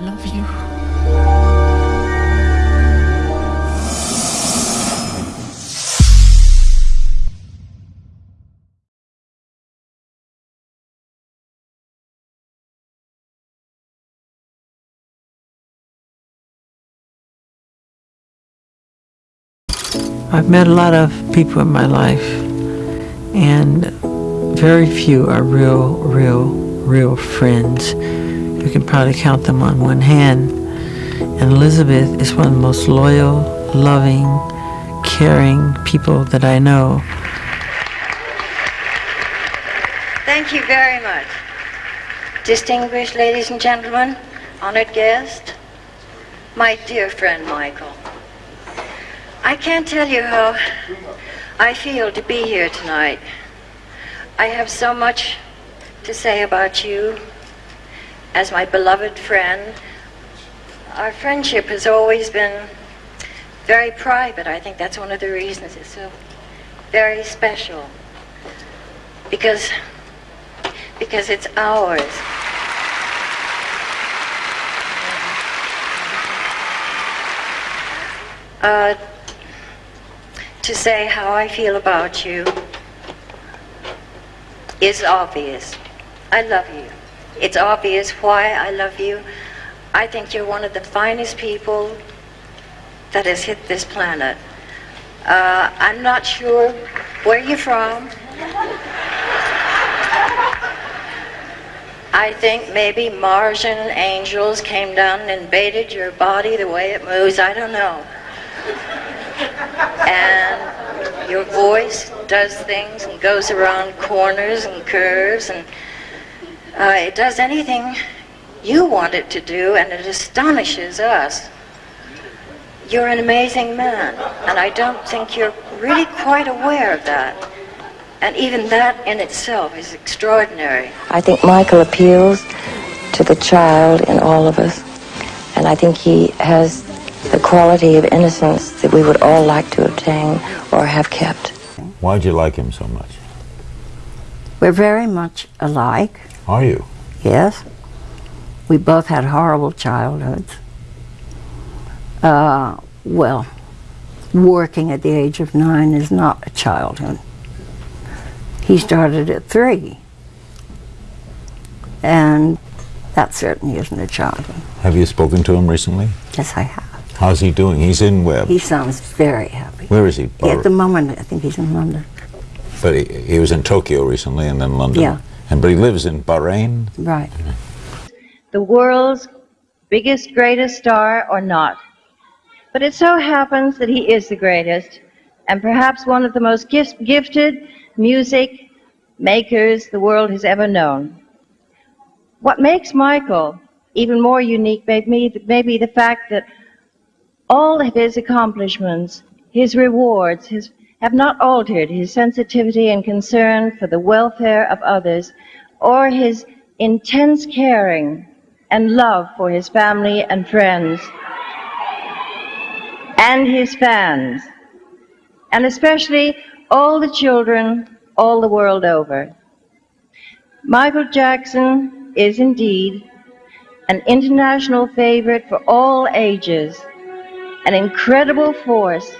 love you. I've met a lot of people in my life, and very few are real, real, real friends. You can probably count them on one hand. And Elizabeth is one of the most loyal, loving, caring people that I know. Thank you very much. Distinguished ladies and gentlemen, honored guest, my dear friend Michael. I can't tell you how I feel to be here tonight. I have so much to say about you as my beloved friend. Our friendship has always been very private. I think that's one of the reasons it's so very special. Because because it's ours. Uh, to say how I feel about you is obvious. I love you. It's obvious why I love you. I think you're one of the finest people that has hit this planet. Uh, I'm not sure where you're from. I think maybe Martian angels came down and invaded your body the way it moves. I don't know. And your voice does things and goes around corners and curves and uh, it does anything you want it to do and it astonishes us. You're an amazing man and I don't think you're really quite aware of that. And even that in itself is extraordinary. I think Michael appeals to the child in all of us, and I think he has the quality of innocence that we would all like to obtain or have kept. Why'd you like him so much? We're very much alike, Are you? yes. We both had horrible childhoods. Uh, well, working at the age of nine is not a childhood. He started at three. And that certainly isn't a childhood. Have you spoken to him recently? Yes, I have. How's he doing? He's in Webb. He sounds very happy. Where is he? At the moment, I think he's in London. But he, he was in Tokyo recently and then London. Yeah. And but he lives in Bahrain. Right. the world's biggest, greatest star or not. But it so happens that he is the greatest and perhaps one of the most gif- gifted music makers the world has ever known. What makes Michael even more unique may be, may be the fact that all of his accomplishments, his rewards, his, have not altered his sensitivity and concern for the welfare of others or his intense caring and love for his family and friends and his fans, and especially all the children all the world over. Michael Jackson is indeed an international favorite for all ages, an incredible force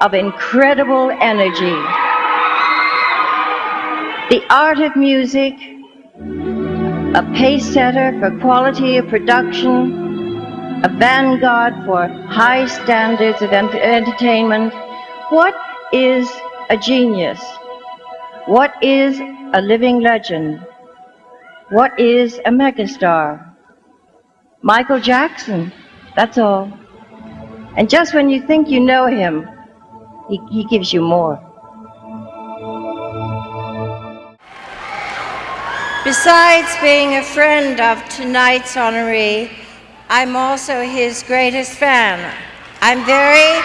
of incredible energy. The art of music, a pace setter for quality of production, a vanguard for high standards of ent- entertainment. What is a genius? What is a living legend? What is a megastar? Michael Jackson, that's all. And just when you think you know him, he, he gives you more. Besides being a friend of tonight's honoree, I'm also his greatest fan. I'm very,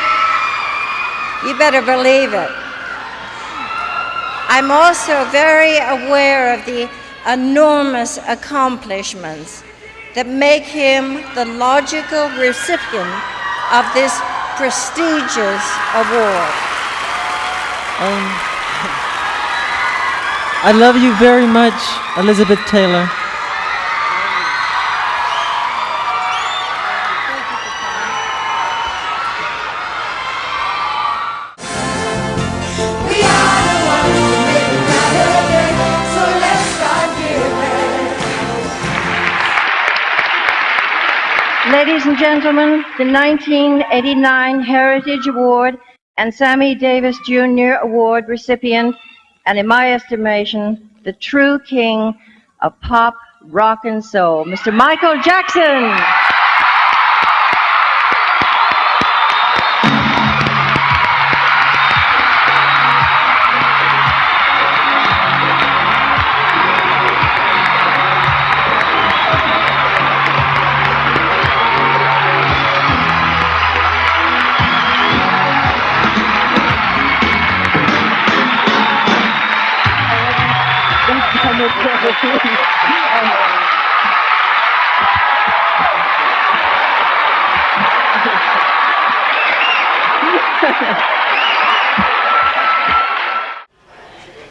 you better believe it. I'm also very aware of the enormous accomplishments that make him the logical recipient of this prestigious award. Um, I love you very much, Elizabeth Taylor. Ladies and gentlemen, the 1989 Heritage Award and Sammy Davis Jr. Award recipient, and in my estimation, the true king of pop, rock, and soul, Mr. Michael Jackson.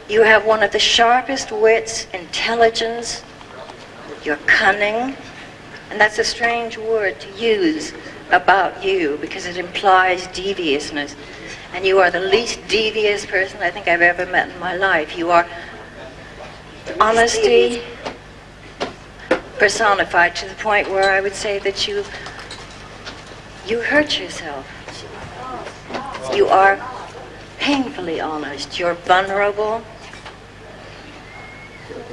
You have one of the sharpest wits, intelligence, you're cunning, and that's a strange word to use about you because it implies deviousness. And you are the least devious person I think I've ever met in my life. You are honesty personified to the point where I would say that you you hurt yourself. You are painfully honest. You're vulnerable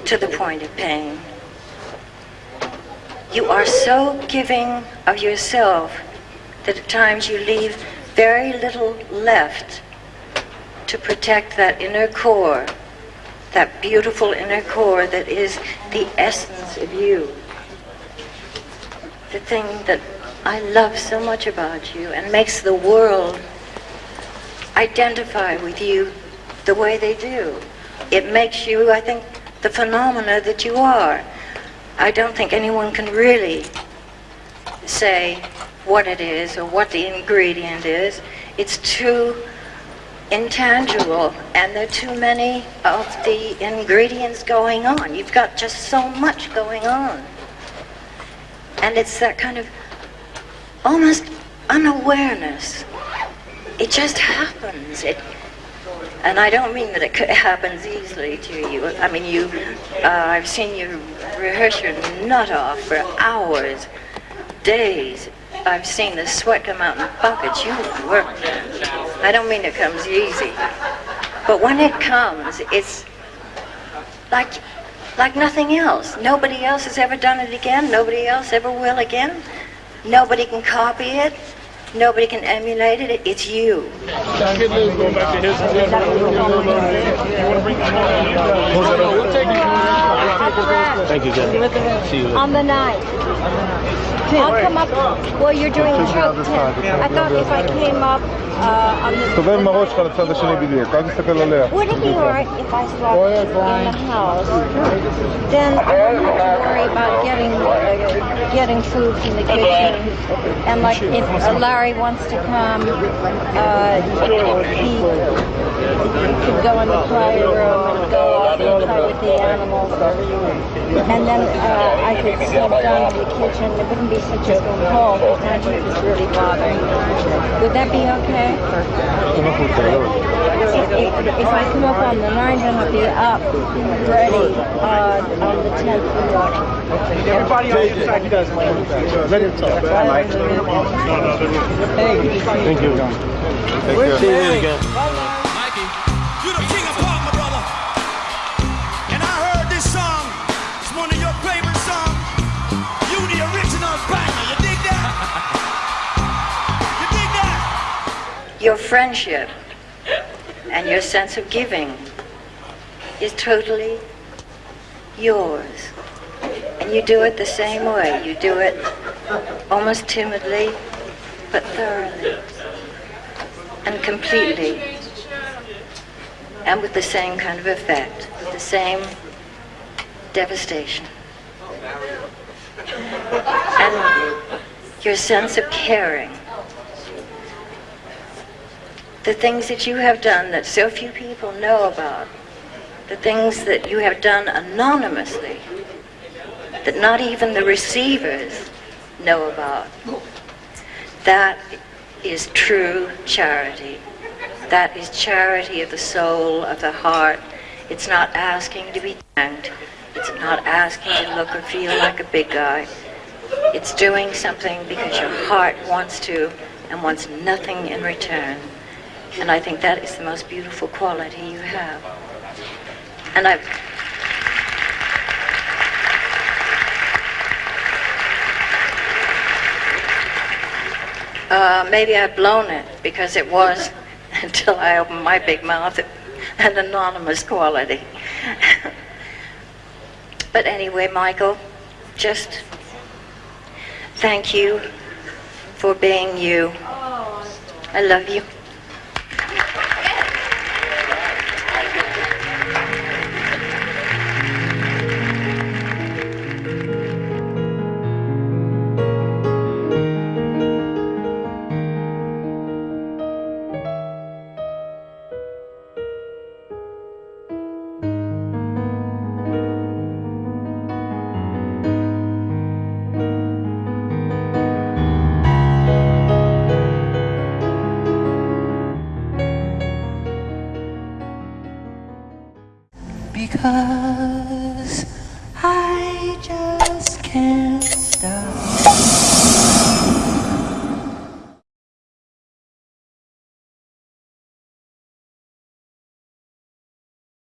to the point of pain. You are so giving of yourself that at times you leave very little left to protect that inner core, that beautiful inner core that is the essence of you. The thing that I love so much about you and makes the world identify with you the way they do. It makes you, I think, the phenomena that you are. I don't think anyone can really say what it is or what the ingredient is. It's too intangible and there are too many of the ingredients going on. You've got just so much going on. And it's that kind of almost unawareness. It just happens. It, and I don't mean that it happens easily to you. I mean, you, uh, I've seen you rehearse your nut off for hours, days. I've seen the sweat come out in buckets. You work. I don't mean it comes easy. But when it comes, it's like, like nothing else. Nobody else has ever done it again. Nobody else ever will again. Nobody can copy it. Nobody can emulate it. It's you. Thank you, Jen. See you later. On the night. I'll come up. Well, you're doing choke I thought if I came up uh, on this. תסתובב עם הראש שלך לצד השני בדיוק, אל תסתכל עליה. Would it be alright if I slept in the house? Then I wouldn't have to worry about getting uh, getting food from the kitchen. And like if Larry wants to come, uh, he could go in the quiet room and go off and play with the animals. And then uh, I could sleep down in the kitchen. It wouldn't be such a cold because heat is really bothering. Would that be okay? If, I come up on the 9th, then I'll be up ready uh, on the 10th in the morning. Everybody on side, he does. Let him talk. Thank you. See you later again. Mikey, you the king of pop, my brother. And I heard this song. It's one of your favorite songs. You the original banger. You dig that? you dig that? Your friendship and your sense of giving is totally yours. You do it the same way. You do it almost timidly, but thoroughly and completely. And with the same kind of effect, with the same devastation. And your sense of caring the things that you have done that so few people know about, the things that you have done anonymously, that not even the receivers know about. That is true charity. That is charity of the soul, of the heart. It's not asking to be thanked. It's not asking to look or feel like a big guy. It's doing something because your heart wants to and wants nothing in return. And I think that is the most beautiful quality you have. And I've Uh, maybe I've blown it because it was, until I opened my big mouth, an anonymous quality. but anyway, Michael, just thank you for being you. I love you. Because